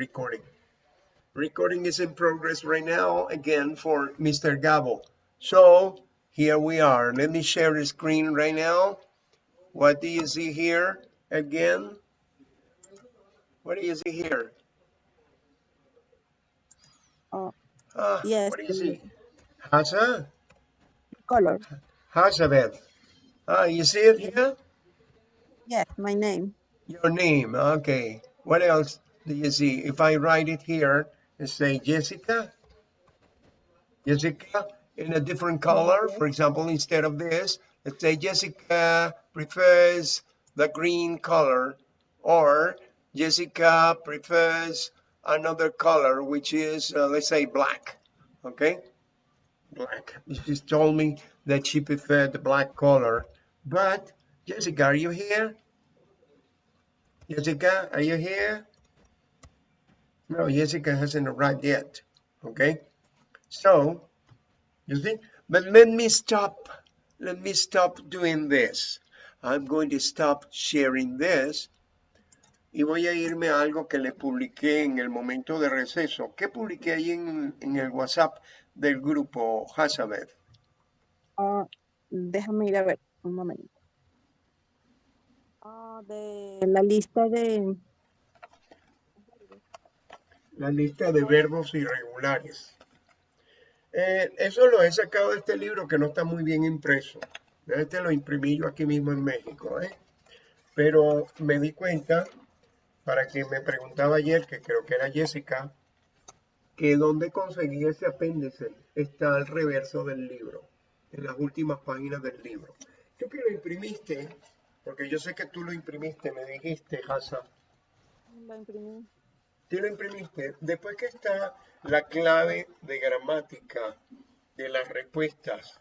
recording. Recording is in progress right now, again, for Mr. Gabo. So, here we are. Let me share the screen right now. What do you see here again? What do you see here? Oh, Ah, yes, what do you see? Hasa? color. Hazabeth. Ah, you see it here? Yes, my name. Your name, okay. What else do you see? If I write it here and say Jessica, Jessica in a different color, for example, instead of this, let's say Jessica prefers the green color or Jessica prefers another color, which is, uh, let's say black, okay? Black. She told me that she preferred the black color, but Jessica, are you here? Jessica, are you here? No, Jessica hasn't arrived yet. Okay. So, you see, but let me stop. Let me stop doing this. I'm going to stop sharing this. Y voy a irme a algo que les publiqué en el momento de receso. ¿Qué publiqué ahí en, en el WhatsApp del grupo Hazabeth? Ah, déjame ir a ver un momento. Ah, de la lista de... La lista de verbos irregulares. Eh, eso lo he sacado de este libro que no está muy bien impreso. Este lo imprimí yo aquí mismo en México. ¿eh? Pero me di cuenta, para quien me preguntaba ayer, que creo que era Jessica, que dónde conseguí ese apéndice está al reverso del libro, en las últimas páginas del libro. Tú que lo imprimiste, porque yo sé que tú lo imprimiste, me dijiste, Hassan, La imprimí. Tú lo imprimiste. Después que está la clave de gramática de las respuestas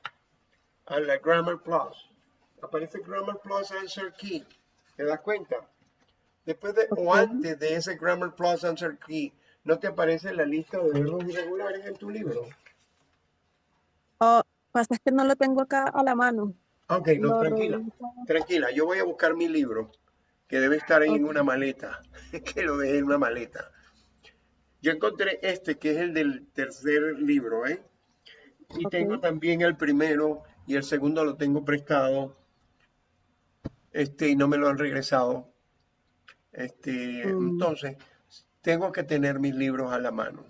a la Grammar Plus, aparece Grammar Plus Answer Key. ¿Te das cuenta? Después de o antes de ese Grammar Plus Answer Key, ¿no te aparece la lista de verbos irregulares en tu libro? Oh, pasa es que no lo tengo acá a la mano. Ok, no, tranquila. Tranquila, yo voy a buscar mi libro, que debe estar ahí en una maleta, que lo dejé en una maleta. Yo encontré este, que es el del tercer libro, ¿eh? Y tengo también el primero y el segundo lo tengo prestado, este, y no me lo han regresado. Este, Mm. entonces, tengo que tener mis libros a la mano.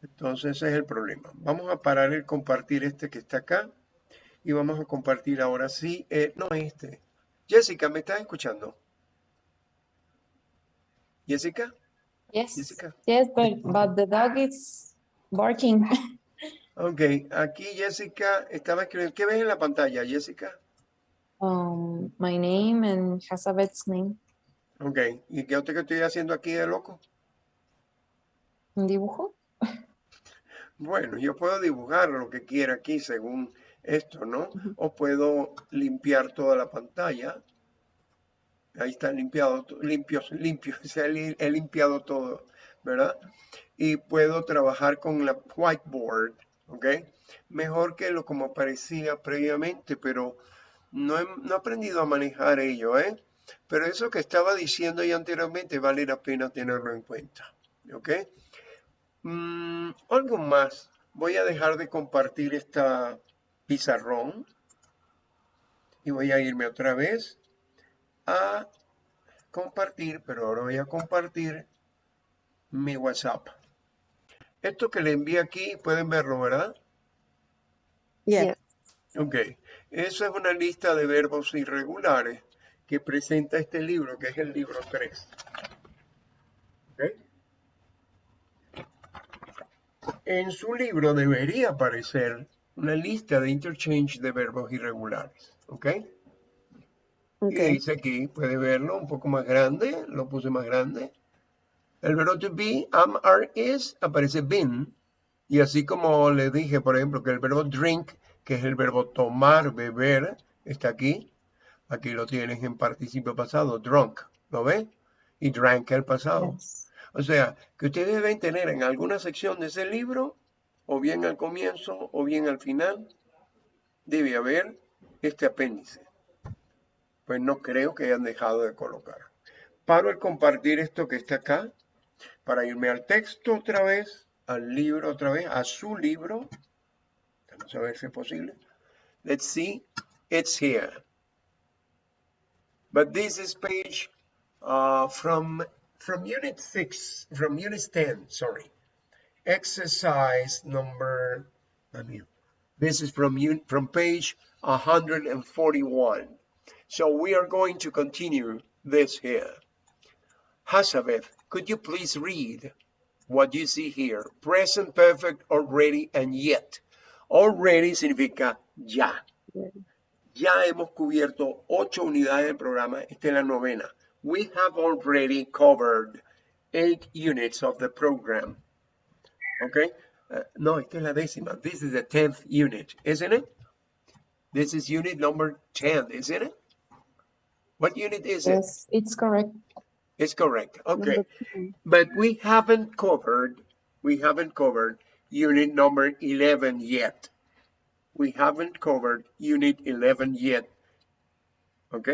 Entonces ese es el problema. Vamos a parar el compartir este que está acá y vamos a compartir ahora sí, eh, no este. Jessica, ¿me estás escuchando? Jessica, Yes, Jessica. yes, but but the dog is barking. Ok, aquí Jessica estaba escribiendo. ¿Qué ves en la pantalla, Jessica? Um, my name and Hazabeth's name. Ok, ¿y qué otra que estoy haciendo aquí de loco? ¿Un dibujo? Bueno, yo puedo dibujar lo que quiera aquí según esto, ¿no? O puedo limpiar toda la pantalla. Ahí está limpiado, limpios, limpios, he limpiado todo, ¿verdad? Y puedo trabajar con la whiteboard, ¿ok? Mejor que lo como parecía previamente, pero no he, no aprendido a manejar ello, ¿eh? Pero eso que estaba diciendo ya anteriormente vale la pena tenerlo en cuenta, ¿ok? Mm, algo más. Voy a dejar de compartir esta pizarrón y voy a irme otra vez a compartir, pero ahora voy a compartir mi WhatsApp. Esto que le envié aquí, pueden verlo, ¿verdad? Yes. Ok. Eso es una lista de verbos irregulares que presenta este libro, que es el libro 3. ¿Ok? En su libro debería aparecer una lista de interchange de verbos irregulares. ¿Ok? Ok. Y dice aquí, puede verlo un poco más grande, lo puse más grande. El verbo to be, am, are, is, aparece been. Y así como le dije, por ejemplo, que el verbo drink, que es el verbo tomar, beber, está aquí. Aquí lo tienes en participio pasado, drunk, ¿lo ves? Y drank el pasado. Yes. O sea, que ustedes deben tener en alguna sección de ese libro, o bien al comienzo, o bien al final, debe haber este apéndice. Pues no creo que hayan dejado de colocar. paro el compartir esto que está acá para irme al texto otra vez, al libro otra vez, a su libro. Vamos a ver si es posible. Let's see. It's here. But this is page uh, from from unit 6, from unit 10, sorry. Exercise number, I this is from, from page 141. So we are going to continue this here. Hazabeth, could you please read what you see here? Present perfect, already, and yet. Already significa ya. Ya hemos cubierto ocho unidades del programa. Esta es la novena. We have already covered eight units of the program. Okay? Uh, no, esta es la décima. This is the tenth unit, isn't it? This is unit number 10, isn't it? What unit is it? Yes, it's correct. It's correct. Okay. But we haven't covered, we haven't covered unit number 11 yet. We haven't covered unit 11 yet. ¿Ok?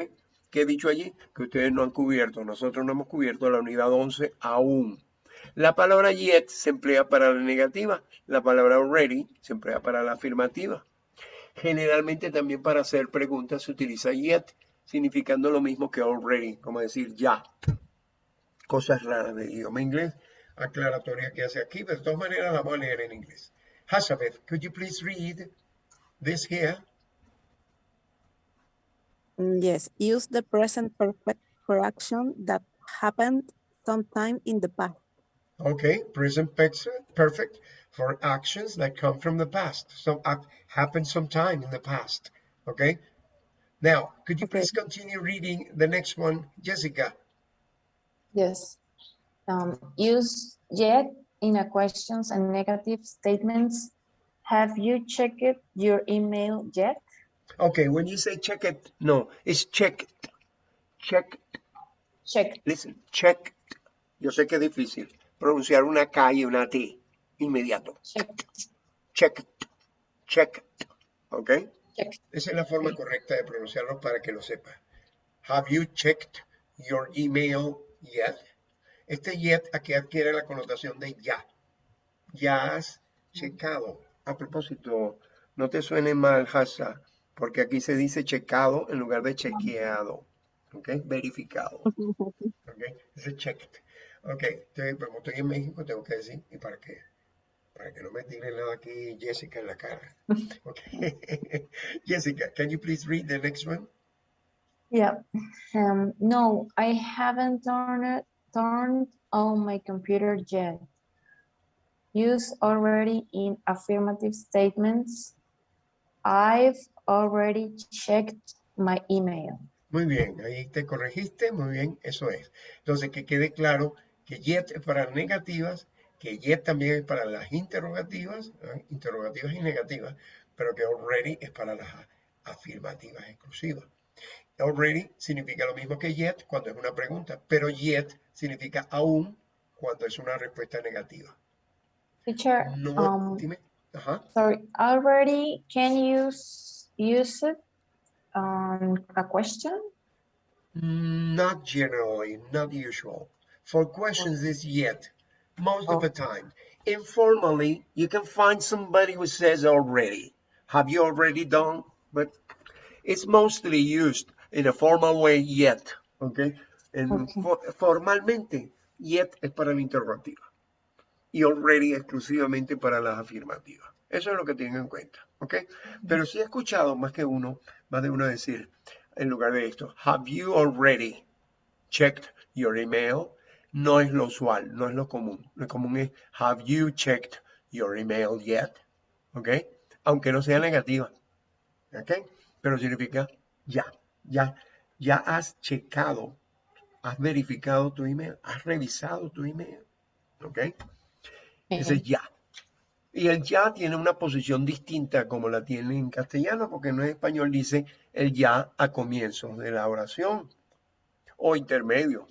¿Qué he dicho allí? Que ustedes no han cubierto, nosotros no hemos cubierto la unidad 11 aún. La palabra yet se emplea para la negativa, la palabra already se emplea para la afirmativa. Generalmente también para hacer preguntas se utiliza yet, significando lo mismo que already, como decir ya cosas raras del idioma inglés, aclaratoria que hace aquí, pero de todas maneras la vamos a leer en inglés. Hazabeth, could you please read this here? Mm, Yes, use the present perfect for action that happened sometime in the past. Okay, present perfect, perfect for actions that come from the past. So act happened sometime in the past. Okay. Now, could you Okay. please continue reading the next one, Jessica? Yes. Um, use yet in a questions and negative statements. Have you checked your email yet? Okay, when you say check it, no, it's checked. Check Check. Listen, check. Yo sé que es difícil pronunciar una K y una T inmediato. Check. Check. Check. ¿Ok? Check. Esa es la forma correcta de pronunciarlo para que lo sepa. Have you checked your email yet? Este yet aquí adquiere la connotación de ya. Ya has checado. A propósito, no te suene mal, Hasa, porque aquí se dice checado en lugar de chequeado. ¿Ok? Verificado. ¿ok? Ese checked. Ok, entonces, como estoy en México, tengo que decir, ¿y para qué? Para que no me tire nada aquí Jessica en la cara. Jessica, can you please read the next one? Yeah. Um, no, I haven't turned turned on my computer yet. Use already in affirmative statements. I've already checked my email. Muy bien, ahí te corregiste, muy bien, eso es. Entonces, que quede claro que yet es para negativas, que yet también es para las interrogativas, interrogativas y negativas, pero que already es para las afirmativas exclusivas. Already significa lo mismo que yet cuando es una pregunta, pero yet significa aún cuando es una respuesta negativa. Teacher, No, um, dime. Ajá. sorry, already can you s- use it on a question? Not generally, not usual. For questions is yet, most of oh. the time. Informally, you can find somebody who says already. Have you already done? But it's mostly used in a formal way yet. Okay. En Okay. fo- formalmente, yet es para la interrogativa. Y already exclusivamente para las afirmativas. Eso es lo que tienen en cuenta. ¿Ok? Pero sí he escuchado más que uno, más de uno decir, en lugar de esto, have you already checked your email? No es lo usual, no es lo común. Lo común es, have you checked your email yet? ¿Ok? Aunque no sea negativa. ¿Ok? Pero significa ya, ya, ya has checado, has verificado tu email, has revisado tu email. ¿Ok? Ese es ya. Y el ya tiene una posición distinta como la tiene en castellano, porque no en español dice el ya a comienzo de la oración o intermedio.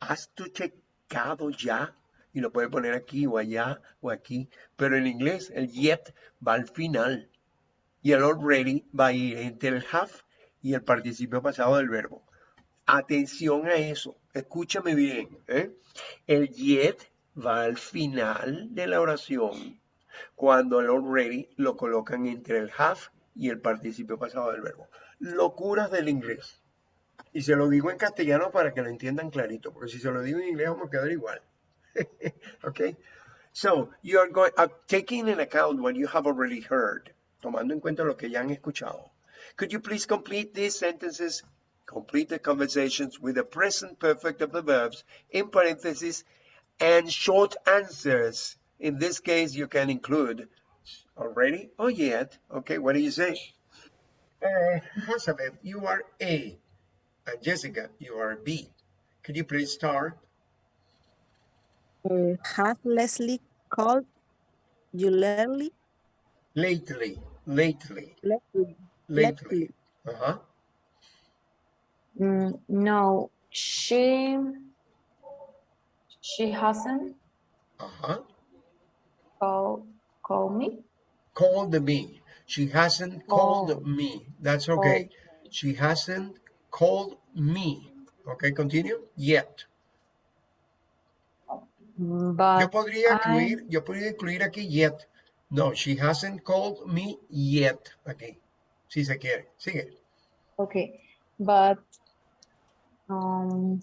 ¿Has tú checado ya? Y lo puede poner aquí o allá o aquí. Pero en inglés el yet va al final. Y el already va a ir entre el have y el participio pasado del verbo. atención a eso. Escúchame bien. ¿eh? El yet va al final de la oración cuando el already lo colocan entre el have y el participio pasado del verbo. Locuras del inglés. Y se lo digo en castellano para que lo entiendan clarito, porque si se lo digo en inglés vamos a quedar igual. okay? So, you are going, uh, taking in account what you have already heard, tomando en cuenta lo que ya han escuchado. Could you please complete these sentences, complete the conversations with the present perfect of the verbs, in parentheses, and short answers. In this case, you can include already or yet. Okay, what do you say? Uh, Elizabeth, you are A. And Jessica, you are B. Could you please start? Uh, has Leslie called you lately? Lately, lately, Lately. lately. Uh-huh. Mm, no, she she hasn't Uh-huh. called called me. Called me. She hasn't called Oh. me. That's okay. She hasn't called me. Okay, continue. Yet. Mm, Yo But podría I- incluir, yo podría incluir aquí yet. No, she hasn't called me yet. Aquí. Si se quiere. Sigue. okay, but um,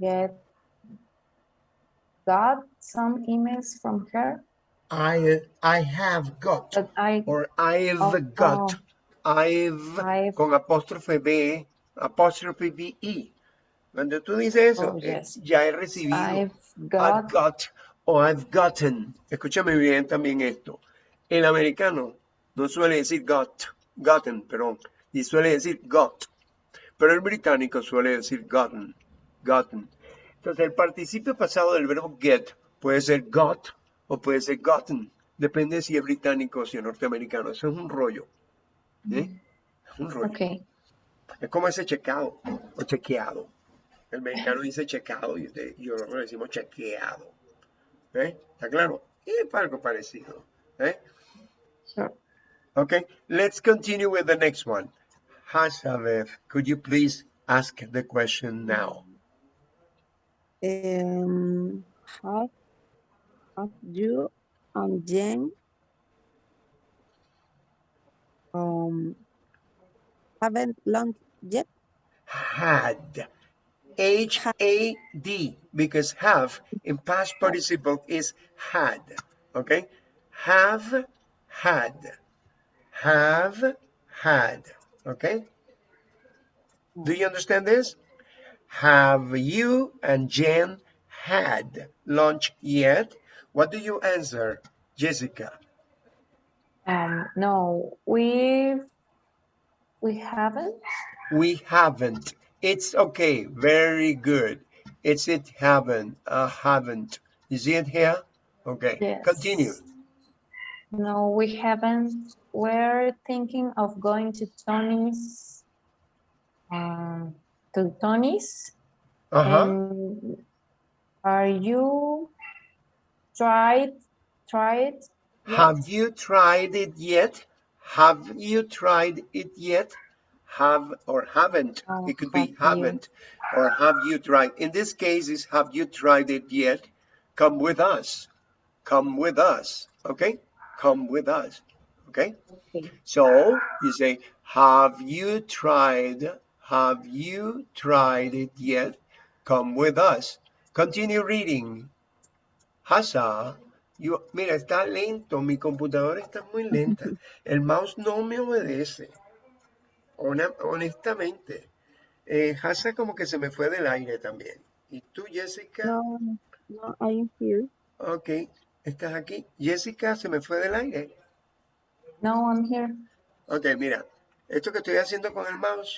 get got some emails from her, I I have got. but I Or I've Oh, got. oh. I've, I've- con apóstrofe B, apóstrofe B-E. Cuando tú dices eso, Oh, eh, ya he recibido. I've I've got got o I've gotten. Escúchame bien también esto. El americano no suele decir got, gotten, perdón, y suele decir got. Pero el británico suele decir gotten, gotten. Entonces el participio pasado del verbo get puede ser got o puede ser gotten. Depende si es británico o si es norteamericano. Eso es un rollo. ¿Eh? Es un rollo. okay. Es como ese checado o chequeado. El mexicano dice checado y usted- y nosotros decimos chequeado. ¿Eh? ¿Está claro? Y es algo parecido. ¿Eh? Sure. Okay, let's continue with the next one. Hasabev, could you please ask the question now? Um, have, have you and Jen um, haven't lunch yet? Had. H-A-D, because have in past participle is had. Okay? Have had. Have had. Okay? Do you understand this? Have you and Jen had lunch yet? What do you answer, Jessica? Um, no, we we haven't. We haven't. It's okay. Very good. It's it haven't. Uh, haven't. Is it here? Okay. Yes. Continue. No, we haven't. We're thinking of going to Tony's. Um, to Tony's. Uh-huh. And are you tried tried? Have you tried it yet? Have you tried it yet? Have or haven't. Oh, it could be have you. haven't or have you tried. In this case, is have you tried it yet? Come with us. Come with us. Okay? Come with us. Okay? Okay. So you say, have you tried, have you tried it yet? Come with us. Continue reading. Hasa, you, mira, está lento, mi computadora está muy lenta. El mouse no me obedece. Honestamente. Eh, Hasa como que se me fue del aire también. ¿Y tú, Jessica? No, no, I am here. Ok, estás aquí. Jessica se me fue del aire. No, I'm here. Ok, mira, esto que estoy haciendo con el mouse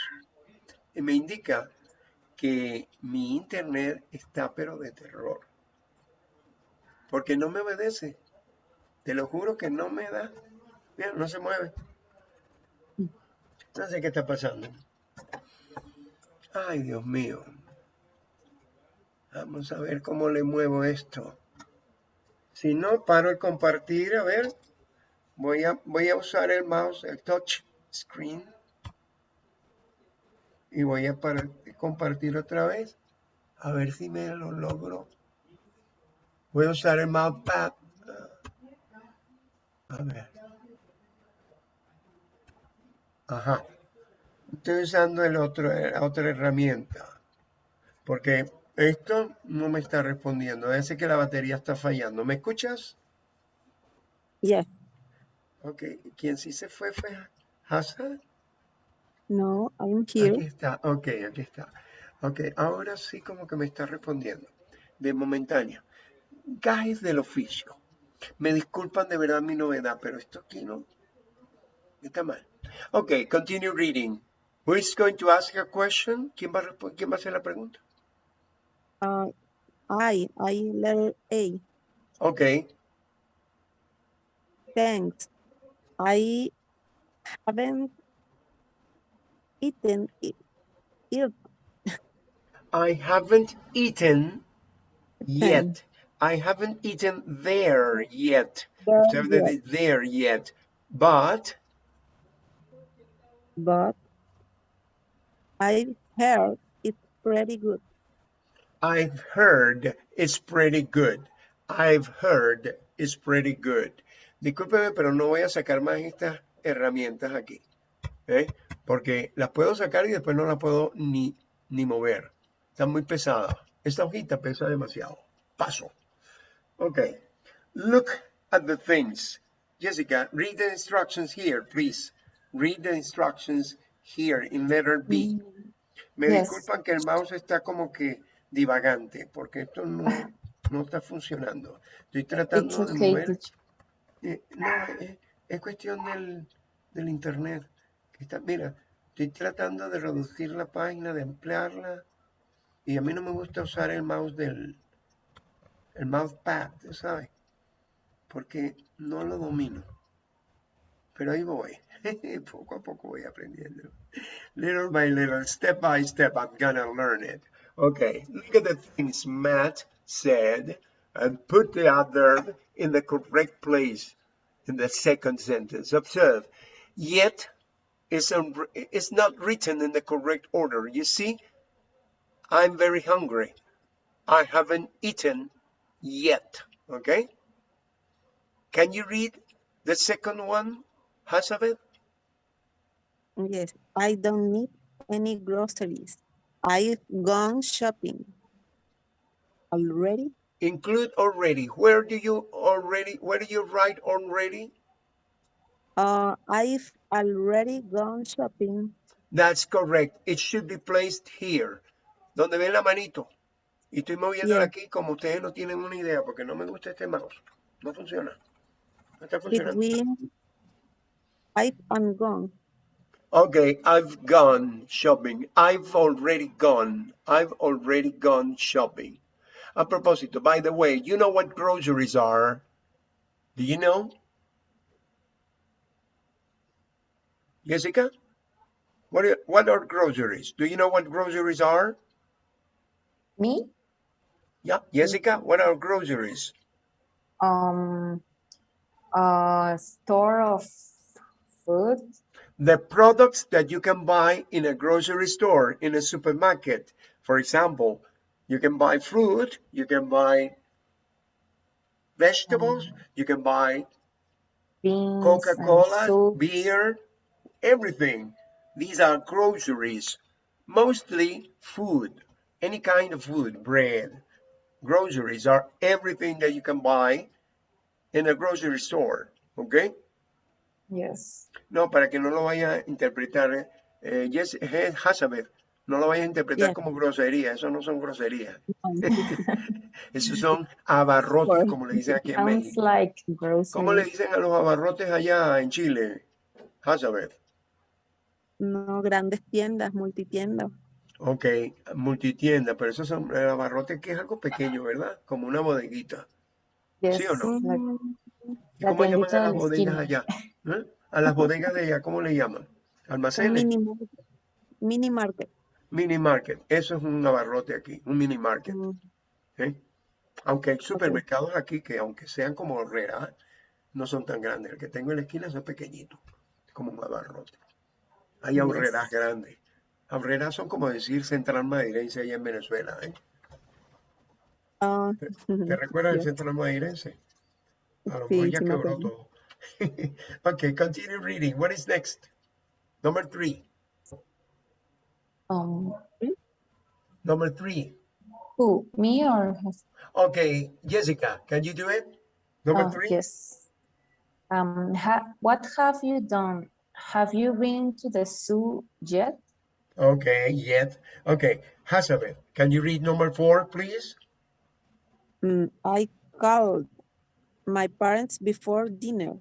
eh, me indica que mi internet está pero de terror. Porque no me obedece. Te lo juro que no me da. Mira, no se mueve. No sé qué está pasando. Ay, Dios mío. Vamos a ver cómo le muevo esto. Si no, paro el compartir. A ver. Voy a, voy a usar el mouse, el touch screen. y voy a para- compartir otra vez. A ver si me lo logro. Voy a usar el mousepad. A ver. Ajá. Estoy usando el otro, la otra herramienta. Porque esto no me está respondiendo. Parece que la batería está fallando. ¿Me escuchas? Yes. Ok. ¿Quién sí se fue fue Hassan? No, I'm Aquí here. está. Ok, aquí está. Ok, ahora sí como que me está respondiendo. De momentáneo. Gajes del oficio. Me disculpan de verdad mi novedad, pero esto aquí no está mal. Ok, continue reading. Who is going to ask a question? ¿Quién va a, quién va a hacer la pregunta? Uh, I, I letter A. Ok, Thanks. I haven't eaten it. I haven't eaten yet. I haven't eaten there yet. There yet. But but I've heard it's pretty good. I've heard it's pretty good. I've heard it's pretty good. Discúlpeme, pero no voy a sacar más estas herramientas aquí. ¿eh? Porque las puedo sacar y después no las puedo ni, ni mover. Están muy pesadas. Esta hojita pesa demasiado. Paso. Ok. Look at the things. Jessica, read the instructions here, please. Read the instructions here in letter B. Me Yes. disculpan que el mouse está como que divagante, porque esto no, no está funcionando. Estoy tratando de okay, mover. eh, no, es, es cuestión del, del internet. que está, mira, estoy tratando de reducir la página, de ampliarla. Y a mí no me gusta usar el mouse del el mousepad, ¿sabes? Porque no lo domino. Pero ahí voy. poco a poco voy aprendiendo. Little by little, step by step, I'm gonna learn it. Okay, look at the things Matt said and put the adverb in the correct place in the second sentence. Observe, yet is, is not written in the correct order. You see, I'm very hungry. I haven't eaten yet. Okay? Can you read the second one, Hazabeth? Yes, I don't need any groceries. I've gone shopping already. Include already. Where do you already, where do you write already? Uh, I've already gone shopping. That's correct. It should be placed here. Donde ven la manito. Y estoy moviéndola Yeah. aquí como ustedes no tienen una idea porque no me gusta este mouse. No funciona. No está funcionando. we? I've gone. Okay, I've gone shopping. I've already gone. I've already gone shopping. A propósito, by the way, you know what groceries are? Do you know? Jessica? What are, what are groceries? Do you know what groceries are? Me? Yeah, Jessica, what are groceries? Um, a store of food. The products that you can buy in a grocery store, in a supermarket. For example, you can buy fruit, you can buy vegetables, you can buy Coca-Cola, beer, everything. These are groceries, mostly food, any kind of food, bread. Groceries are everything that you can buy in a grocery store, okay? Yes. No, para que no lo vaya a interpretar, eh, eh, Hazabeth, no lo vaya a interpretar como grosería, eso no son groserías, Um, esos son abarrotes, como le dicen aquí en Sounds México. like ¿Cómo le dicen a los abarrotes allá en Chile, Hazabeth? no grandes tiendas, multitiendas. Ok, multitienda, pero esos son el abarrote que es algo pequeño, ¿verdad? Como una bodeguita. Yes. ¿Sí o no? like Mm, ¿Y La cómo llaman a las de la bodegas allá? ¿Eh? A las bodegas de allá, ¿cómo le llaman? Almacenes. mini, mini market. Mini market. Eso es un abarrote aquí, un mini market. Mm, ¿eh? Aunque hay supermercados aquí que, aunque sean como horrera, no son tan grandes. El que tengo en la esquina son pequeñitos, como un abarrote. Hay Yes. horreras grandes. Abrera son como decir central madrilense allá en Venezuela. ¿eh? Ah, ¿Te recuerdas del yes. central madrilense? A lo Sí, mejor ya quebró todo. okay, continue reading. What is next? Number three. Um, Number three. who, me or Okay, Jessica, can you do it? Number oh, three. yes. Um, ha, what have you done? Have you been to the zoo yet? Okay, yet. Okay, Hazabeth, can you read number four, please? Mm, I called my parents before dinner.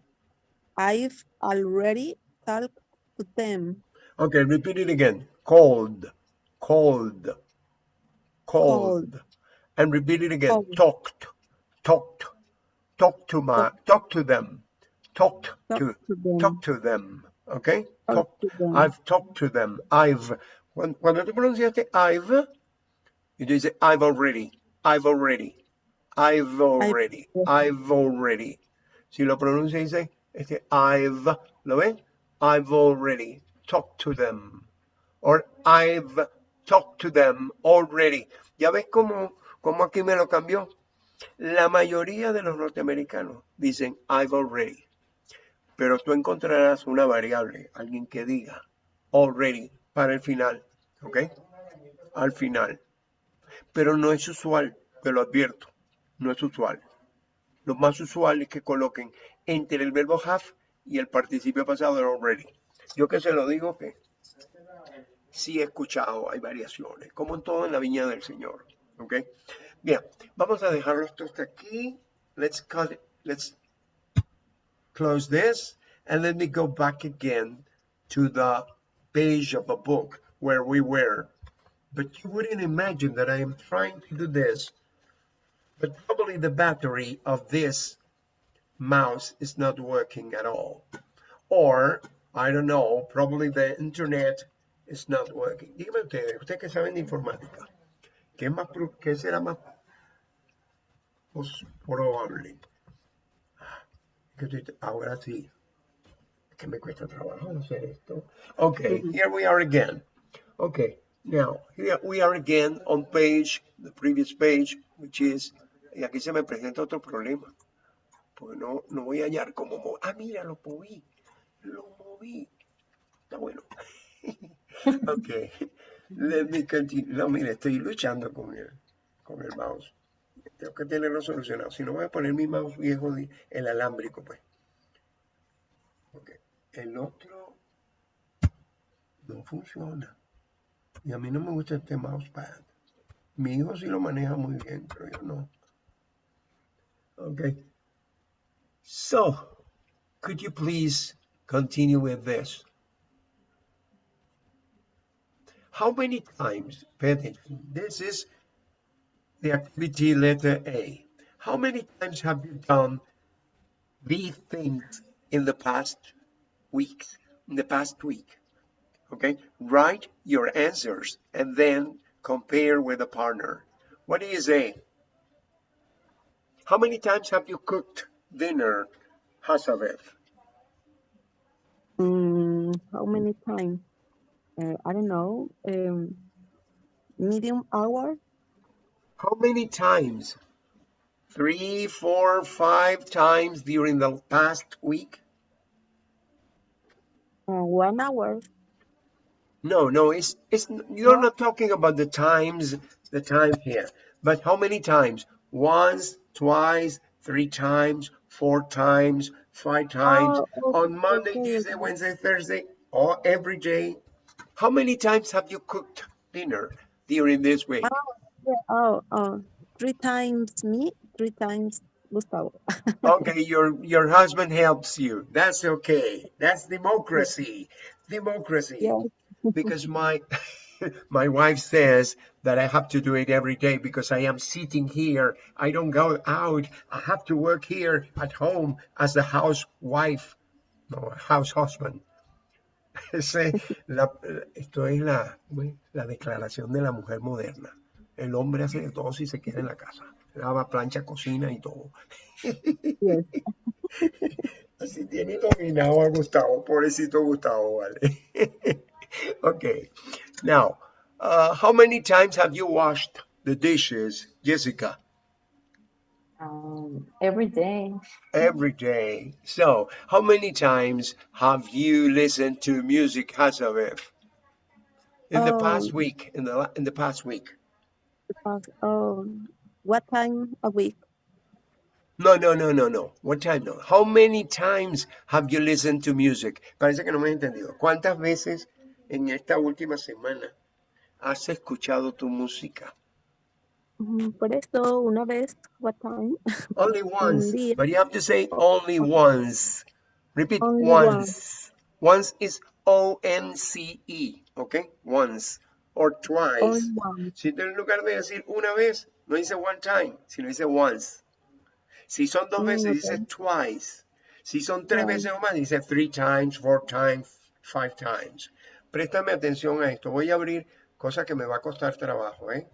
I've already talked to them. Okay, repeat it again. Called, called, called, and repeat it again. Talked, talked, talk to my, talk to them, talked Talk to, to them. talk to them. Okay, Talk talk. to. I've talked to them. I've. Cuando, cuando tú pronunciaste I've, y tú dices I've already, I've already, I've already, I've already. Si lo pronuncia dice este I've, ¿lo ven? I've already talked to them. Or I've talked to them already. ¿Ya ves cómo, cómo aquí me lo cambió? La mayoría de los norteamericanos dicen I've already. Pero tú encontrarás una variable, alguien que diga already para el final, ¿ok? Al final. Pero no es usual, te lo advierto, no es usual. Lo más usual es que coloquen entre el verbo have y el participio pasado de already. Yo que se lo digo que sí he escuchado, hay variaciones, como en todo en la viña del Señor, ¿ok? Bien, vamos a dejarlo esto hasta aquí. Let's cut it. Let's close this and let me go back again to the page of a book where we were. But you wouldn't imagine that I am trying to do this, but probably the battery of this mouse is not working at all. Or, I don't know, probably the internet is not working. Dígame ustedes, ustedes que saben de informática, ¿qué, más, qué será más probable? Que estoy- ahora sí. Que me cuesta trabajo hacer esto. Okay, here we are again. Okay, now here we are again on page, the previous page, which is, y aquí se me presenta otro problema. Porque no, no voy a hallar cómo. Ah, mira, lo moví. Lo moví. Está bueno. okay, let me continue. No, mire, estoy luchando con el, con el mouse. Tengo que tenerlo solucionado. Si no, voy a poner mi mouse viejo, el alámbrico, pues. Ok. El otro no funciona. Y a mí no me gusta este mousepad. Mi hijo sí lo maneja muy bien, pero yo no. Ok. So, could you please continue with this? How many times, pay attention, this is the activity letter A. How many times have you done these things in the past week? In the past week, okay? Write your answers and then compare with a partner. What do you say? How many times have you cooked dinner, Hasavet? Mm, how many times? Uh, I don't know. Um, medium hour? How many times? Three, four, five times during the past week? Uh, one hour? No, no, it's it's you're not talking about the times, the time here, but how many times? Once, twice, three times, four times, five times, Oh, on Monday, Tuesday. Wednesday, Thursday, or every day. How many times have you cooked dinner during this week? Yeah, oh, oh, three times me, three times Gustavo. Okay, your your husband helps you. That's okay. That's democracy. Democracy. Yeah. because my my wife says that I have to do it every day because I am sitting here. I don't go out. I have to work here at home as the housewife, no, house husband. Ese, la- esto es la, la declaración de la mujer moderna. El hombre hace de todo si se queda en la casa. Lava, plancha, cocina y todo. Así tiene dominado a Gustavo, pobrecito Gustavo, vale. okay, Now, uh, how many times have you washed the dishes, Jessica? Um, every day. Every day. So, how many times have you listened to music, Hazabev? In the past Um, week, in the la- in the past week. Because, um, what time a week? No, no, no, no, no. What time? No. How many times have you listened to music? Parece que no me he entendido. ¿Cuántas veces en esta última semana has escuchado tu música? Mm, Por eso, una vez, what time? Only once. But you have to say only once. Repeat Only once. Once is O-N-C-E. Okay? Once. Or twice. Si en lugar de decir una vez, no dice one time, sino dice once. Si son dos Mm, veces, ok. dice twice. Si son tres veces o más, dice three times, four times, five times. Préstame atención a esto. Voy a abrir cosa que me va a costar trabajo, ¿eh?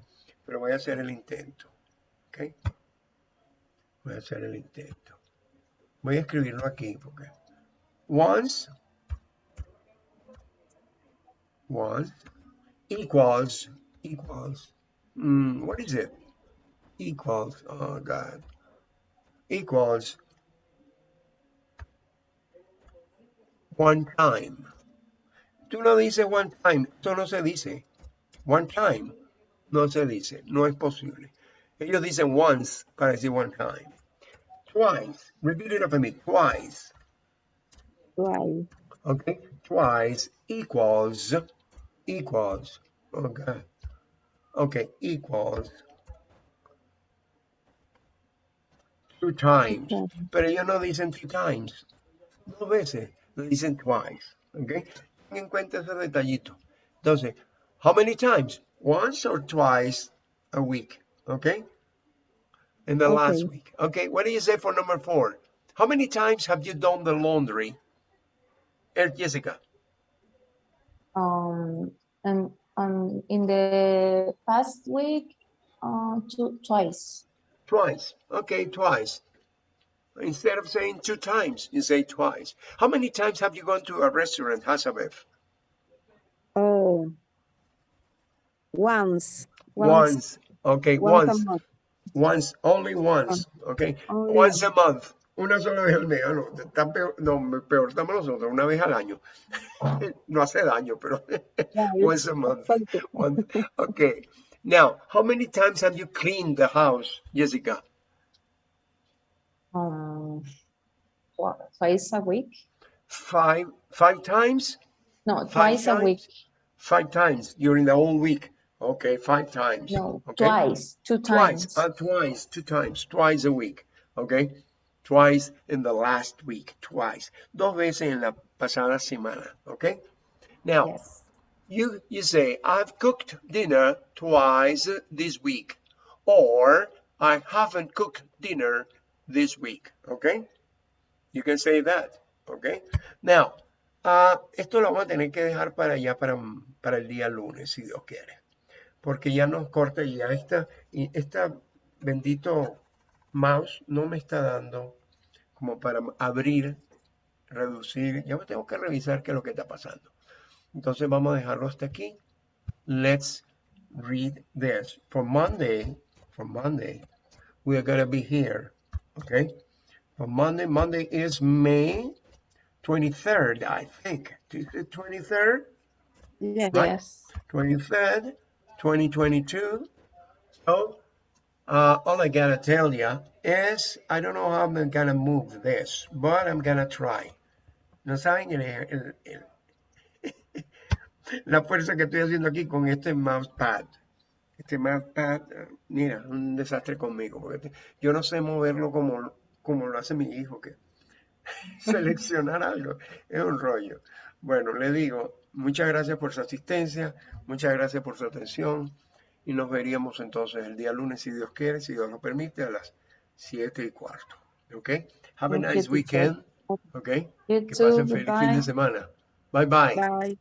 Pero voy a hacer el intento. ¿Ok? Voy a hacer el intento. Voy a escribirlo aquí porque once once equals equals. Mm, what is it? Equals oh god. Equals one time. Tú no dices one time. Esto no se dice. One time. No se dice. No es posible. Ellos dicen once para decir one time. Twice. Repeat it after me. Twice. Twice. Okay. Twice equals equals okay okay equals two times. Okay. pero ellos no dicen two times. Dos veces lo dicen twice okay ten en cuenta ese detallito entonces how many times? Once or twice a week okay in the last week okay what do you say for number four? How many times have you done the laundry? Eh, Jessica. Um, and um, in the past week, uh, two, twice. Twice. Okay, twice. Instead of saying two times, you say twice. How many times have you gone to a restaurant, Hasabev? Oh. Once. Once. Okay, Once once. a. Once. Only once. Okay. Only Once a month. Una sola vez al mes. Ah, no, está peor, no, peor estamos nosotros, una vez al año. No hace daño, pero once a month. One- Okay. Now, how many times have you cleaned the house, Jessica? Um, twi- twice a week. Five, five times? No, Five twice a week. Five times during the whole week. Okay, five times. No, okay. twice, two Twice, times. uh, twice, two times, twice a week. Okay. Twice in the last week, twice. Dos veces en la pasada semana. Okay. Now, Yes. you you say I've cooked dinner twice this week, or I haven't cooked dinner this week. Okay. You can say that. Okay. Now, ah, esto lo vamos a tener que dejar para allá para, para el día lunes, si Dios quiere. Porque ya nos corta y ya esta, y esta bendito mouse no me está dando como para abrir, reducir. Ya tengo que revisar qué es lo que está pasando. Entonces vamos a dejarlo hasta aquí. Let's read this. For Monday, for Monday, we are going to be here. Okay? For Monday, Monday is May 23rd, I think. Is it 23rd? Yeah. Right. Yes. 23rd, 2022. So, uh, all I gotta tell you is, I don't know how I'm gonna move this, but I'm gonna try. No saben el, el- el- la fuerza que estoy haciendo aquí con este mousepad. Este mousepad, eh, mira, un desastre conmigo, porque yo no sé moverlo como, como lo hace mi hijo, que seleccionar algo es un rollo. Bueno, le digo, muchas gracias por su asistencia, muchas gracias por su atención y nos veríamos entonces el día lunes, si Dios quiere, si Dios lo permite, a las 7 y cuarto. ¿Ok? Have a nice weekend. ¿Ok? Que pasen feliz fin de semana. Bye. Bye. Bye.